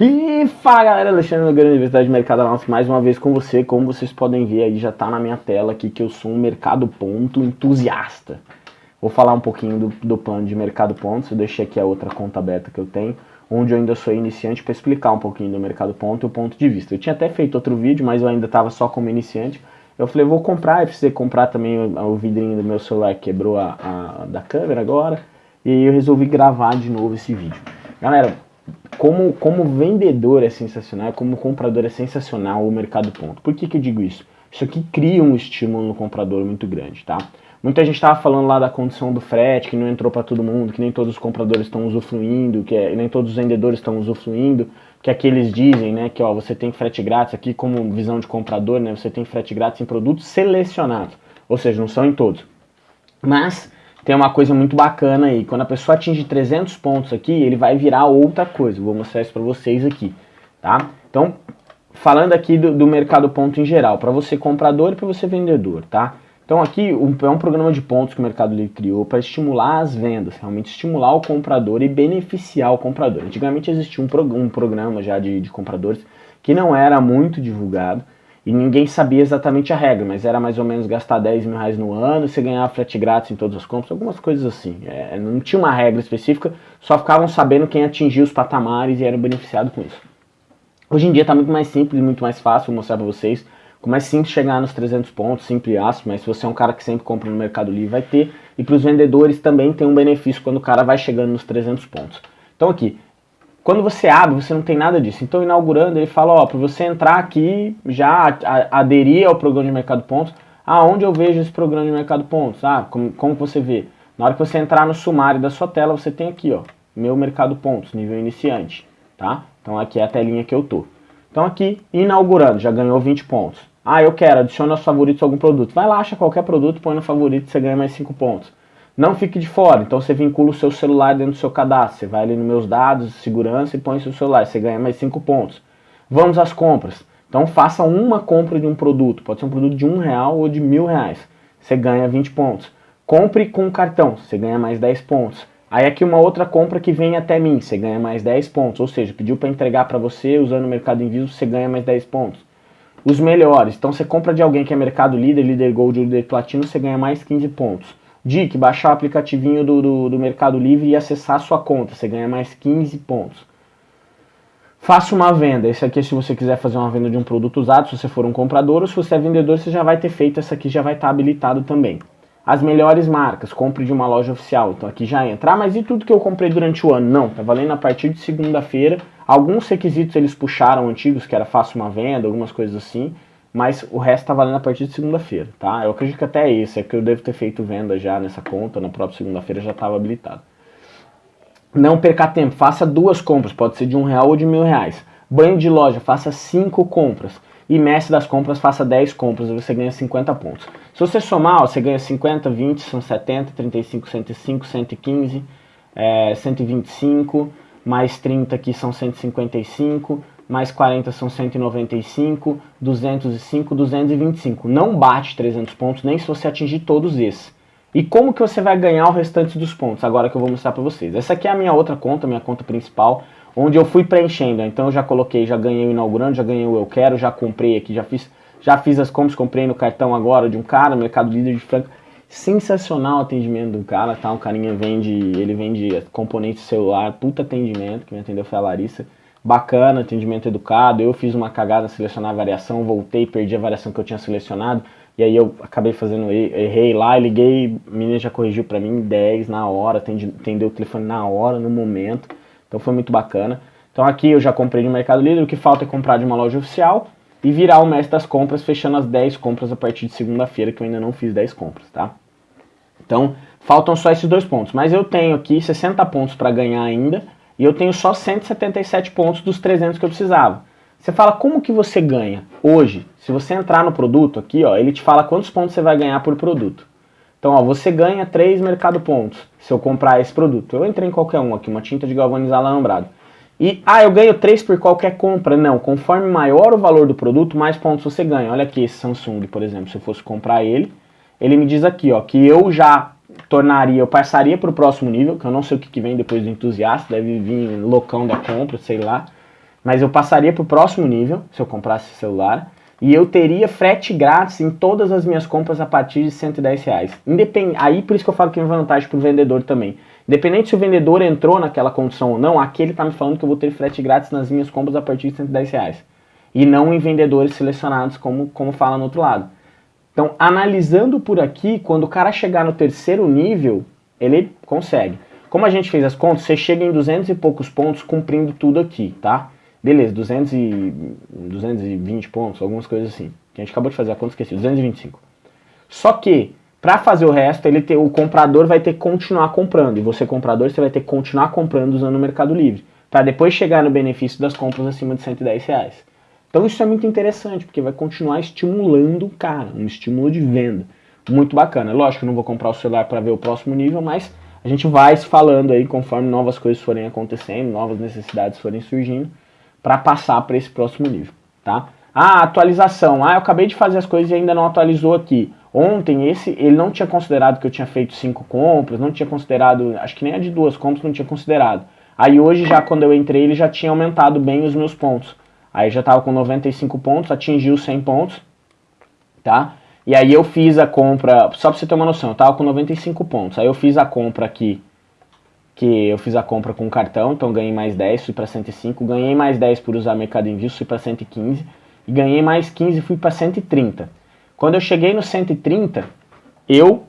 E fala galera, Alexandre Nogueira, Universidade de Mercado Análise, mais uma vez com você, como vocês podem ver aí, já tá na minha tela aqui que eu sou um mercado ponto entusiasta. Vou falar um pouquinho do, do plano de mercado pontos, eu deixei aqui a outra conta aberta que eu tenho, onde eu ainda sou iniciante para explicar um pouquinho do mercado ponto e o ponto de vista. Eu tinha até feito outro vídeo, mas eu ainda estava só como iniciante, eu falei, vou comprar, eu precisei comprar também o, o vidrinho do meu celular, quebrou a, a da câmera agora, e eu resolvi gravar de novo esse vídeo. Galera, como, como vendedor é sensacional, como comprador é sensacional o mercado ponto. Por que, que eu digo isso? Isso aqui cria um estímulo no comprador muito grande, tá? Muita gente estava falando lá da condição do frete, que não entrou para todo mundo, que nem todos os compradores estão usufruindo, que é, nem todos os vendedores estão usufruindo, que aqui eles dizem, né, que ó, você tem frete grátis, aqui como visão de comprador, né, você tem frete grátis em produtos selecionados, ou seja, não são em todos. Mas tem uma coisa muito bacana aí. Quando a pessoa atinge 300 pontos aqui, ele vai virar outra coisa. Vou mostrar isso para vocês aqui, tá? Então, falando aqui do, do mercado ponto em geral, para você comprador e para você vendedor, tá? Então aqui um, é um programa de pontos que o Mercado Livre criou para estimular as vendas, realmente estimular o comprador e beneficiar o comprador. Antigamente existia um, um programa já de, de compradores que não era muito divulgado, e ninguém sabia exatamente a regra, mas era mais ou menos gastar 10 mil reais no ano, você ganhava frete grátis em todas as compras, algumas coisas assim. É, não tinha uma regra específica, só ficavam sabendo quem atingia os patamares e era beneficiado com isso. Hoje em dia está muito mais simples, muito mais fácil, vou mostrar para vocês como é simples chegar nos 300 pontos, simples aço, mas se você é um cara que sempre compra no Mercado Livre, vai ter. E para os vendedores também tem um benefício quando o cara vai chegando nos 300 pontos. Então aqui, quando você abre, você não tem nada disso. Então, inaugurando, ele fala, ó, para você entrar aqui, já aderir ao programa de mercado pontos, aonde eu vejo esse programa de mercado pontos? Ah, como, como você vê? Na hora que você entrar no sumário da sua tela, você tem aqui, ó, meu mercado pontos, nível iniciante, tá? Então, aqui é a telinha que eu tô. Então, aqui, inaugurando, já ganhou 20 pontos. Ah, eu quero, adiciona aos favoritos algum produto. Vai lá, acha qualquer produto, põe no favorito, você ganha mais 5 pontos. Não fique de fora, então você vincula o seu celular dentro do seu cadastro. Você vai ali nos meus dados, segurança e põe seu celular, você ganha mais 5 pontos. Vamos às compras. Então faça uma compra de um produto, pode ser um produto de um real ou de mil reais. Você ganha 20 pontos. Compre com cartão, você ganha mais 10 pontos. Aí aqui uma outra compra que vem até mim, você ganha mais 10 pontos. Ou seja, pediu para entregar para você usando o Mercado Invisível, você ganha mais 10 pontos. Os melhores, então você compra de alguém que é Mercado Líder, Líder Gold, Líder Platino, você ganha mais 15 pontos. Dic, baixar o aplicativinho do, do, do, Mercado Livre e acessar a sua conta, você ganha mais 15 pontos. Faça uma venda, esse aqui é se você quiser fazer uma venda de um produto usado, se você for um comprador, ou se você é vendedor, você já vai ter feito, essa aqui já vai estar habilitado também. As melhores marcas, compre de uma loja oficial, então aqui já entra. Ah, mas e tudo que eu comprei durante o ano? Não, tá valendo a partir de segunda-feira. Alguns requisitos eles puxaram antigos, que era faça uma venda, algumas coisas assim, mas o resto tá valendo a partir de segunda-feira, tá? Eu acredito que até esse, é que eu devo ter feito venda já nessa conta, na própria segunda-feira já estava habilitado. Não perca tempo, faça duas compras, pode ser de um real ou de mil reais. Banho de loja, faça cinco compras. E mestre das compras, faça 10 compras você ganha 50 pontos. Se você somar, você ganha 50, 20, são 70, 35, 105, 115, é, 125, mais 30 aqui são 155, mais 40 são 195, 205, 225. Não bate 300 pontos nem se você atingir todos esses. E como que você vai ganhar o restante dos pontos? Agora que eu vou mostrar para vocês. Essa aqui é a minha outra conta, minha conta principal, onde eu fui preenchendo. Então eu já coloquei, já ganhei o inaugurando, já ganhei o eu quero, já comprei aqui, já fiz, já fiz as compras, comprei no cartão agora de um cara, Mercado Líder de Franca. Sensacional o atendimento do cara, tá? Um carinha vende, ele vende componente celular, puta atendimento, que me atendeu foi a Larissa bacana, atendimento educado. Eu fiz uma cagada selecionar a variação, voltei, perdi a variação que eu tinha selecionado. E aí eu acabei fazendo, errei lá, liguei, a menina já corrigiu para mim 10 na hora, atendeu o telefone na hora, no momento. Então foi muito bacana. Então aqui eu já comprei no Mercado Livre, o que falta é comprar de uma loja oficial e virar o mestre das compras, fechando as 10 compras a partir de segunda-feira, que eu ainda não fiz 10 compras, tá? Então, faltam só esses dois pontos. Mas eu tenho aqui 60 pontos para ganhar ainda, e eu tenho só 177 pontos dos 300 que eu precisava. Você fala como que você ganha hoje? Se você entrar no produto aqui, ó, ele te fala quantos pontos você vai ganhar por produto. Então, ó, você ganha 3 mercado pontos se eu comprar esse produto. Eu entrei em qualquer um aqui, uma tinta de galvanizar alambrado. E, ah, eu ganho 3 por qualquer compra. Não, conforme maior o valor do produto, mais pontos você ganha. Olha aqui esse Samsung, por exemplo, se eu fosse comprar ele, ele me diz aqui, ó, que eu já tornaria, eu passaria para o próximo nível, que eu não sei o que, que vem depois do entusiasta, deve vir loucão da compra, sei lá. mas eu passaria para o próximo nível se eu comprasse celular e eu teria frete grátis em todas as minhas compras a partir de 110 reais. Independ... Aí por isso que eu falo que é vantagem para o vendedor também. Independente se o vendedor entrou naquela condição ou não, aqui ele está me falando que eu vou ter frete grátis nas minhas compras a partir de 110 reais. E não em vendedores selecionados, como, como fala no outro lado. Então, analisando por aqui, quando o cara chegar no terceiro nível, ele consegue. Como a gente fez as contas, você chega em 200 e poucos pontos cumprindo tudo aqui, tá? Beleza, 200 e, 220 pontos, algumas coisas assim. Que a gente acabou de fazer a conta, esqueci, 225. Só que, para fazer o resto, ele ter, o comprador vai ter que continuar comprando. E você, comprador, você vai ter que continuar comprando usando o Mercado Livre. Para depois chegar no benefício das compras acima de 110 reais. Então isso é muito interessante, porque vai continuar estimulando o cara, um estímulo de venda. Muito bacana. Lógico que eu não vou comprar o celular para ver o próximo nível, mas a gente vai se falando aí conforme novas coisas forem acontecendo, novas necessidades forem surgindo para passar para esse próximo nível, tá? Ah, atualização. Ah, eu acabei de fazer as coisas e ainda não atualizou aqui. Ontem esse ele não tinha considerado que eu tinha feito cinco compras, não tinha considerado, acho que nem a de duas compras não tinha considerado. Aí hoje já quando eu entrei ele já tinha aumentado bem os meus pontos. Aí já estava com 95 pontos, atingiu 100 pontos, tá? E aí eu fiz a compra, só para você ter uma noção, eu tava com 95 pontos. Aí eu fiz a compra aqui que eu fiz a compra com cartão, então ganhei mais 10, fui para 105, ganhei mais 10 por usar Mercado Envio, fui para 115, e ganhei mais 15 fui para 130. Quando eu cheguei no 130, eu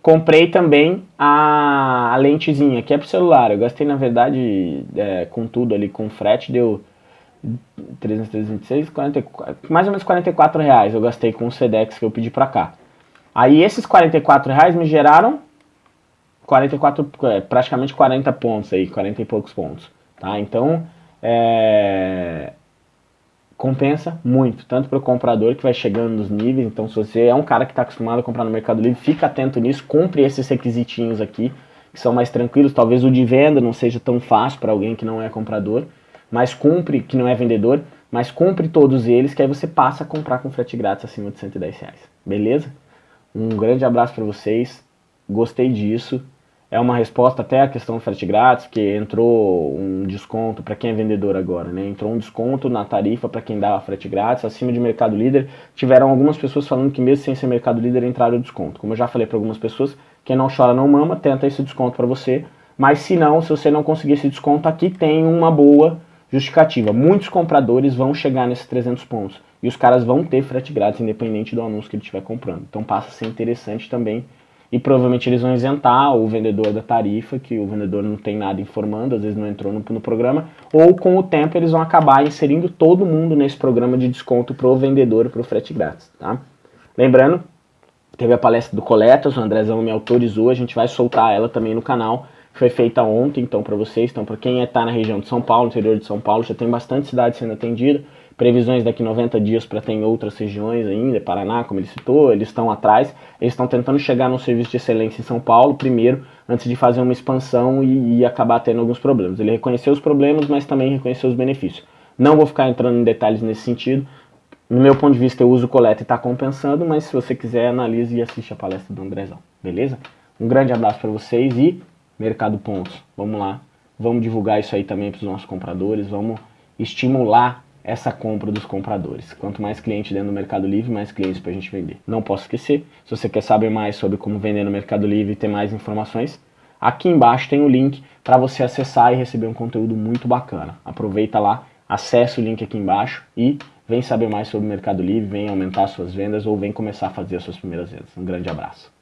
comprei também a, a lentezinha, que é pro celular. Eu gastei, na verdade, é, com tudo ali, com frete, deu 326, 44, mais ou menos 44 reais eu gastei com o Sedex que eu pedi para cá. Aí esses 44 reais me geraram 44, é, praticamente 40 pontos aí, 40 e poucos pontos. Tá? Então, é, compensa muito, tanto para o comprador que vai chegando nos níveis, então se você é um cara que está acostumado a comprar no Mercado Livre, fica atento nisso, compre esses requisitinhos aqui, que são mais tranquilos, talvez o de venda não seja tão fácil para alguém que não é comprador, mas cumpre, que não é vendedor, mas cumpre todos eles, que aí você passa a comprar com frete grátis acima de 110 reais, beleza? Um grande abraço para vocês, gostei disso, é uma resposta até à questão do frete grátis, que entrou um desconto para quem é vendedor agora, né? Entrou um desconto na tarifa para quem dava frete grátis, acima de Mercado Líder. Tiveram algumas pessoas falando que mesmo sem ser Mercado Líder entraram o desconto. Como eu já falei para algumas pessoas, quem não chora não mama, tenta esse desconto para você. Mas se não, se você não conseguir esse desconto, aqui tem uma boa justificativa. Muitos compradores vão chegar nesses 300 pontos e os caras vão ter frete grátis independente do anúncio que ele estiver comprando. Então passa a ser interessante também e provavelmente eles vão isentar o vendedor da tarifa, que o vendedor não tem nada informando, às vezes não entrou no, no programa, ou com o tempo eles vão acabar inserindo todo mundo nesse programa de desconto para o vendedor para o frete grátis. Tá? Lembrando, teve a palestra do Coletas, o Andrezão me autorizou, a gente vai soltar ela também no canal, foi feita ontem, então para vocês, então para quem está na região de São Paulo, interior de São Paulo, já tem bastante cidade sendo atendida, previsões daqui 90 dias para ter em outras regiões ainda, Paraná, como ele citou, eles estão atrás, eles estão tentando chegar no serviço de excelência em São Paulo primeiro, antes de fazer uma expansão e, e acabar tendo alguns problemas. Ele reconheceu os problemas, mas também reconheceu os benefícios. Não vou ficar entrando em detalhes nesse sentido, no meu ponto de vista eu uso coleta e está compensando, mas se você quiser analise e assiste a palestra do Andrezão, beleza? Um grande abraço para vocês e Mercado Pontos, vamos lá, vamos divulgar isso aí também para os nossos compradores, vamos estimular essa compra dos compradores. Quanto mais cliente dentro do Mercado Livre, mais clientes para a gente vender. Não posso esquecer, se você quer saber mais sobre como vender no Mercado Livre e ter mais informações, aqui embaixo tem o link para você acessar e receber um conteúdo muito bacana. Aproveita lá, acesse o link aqui embaixo e vem saber mais sobre o Mercado Livre, vem aumentar suas vendas ou vem começar a fazer as suas primeiras vendas. Um grande abraço.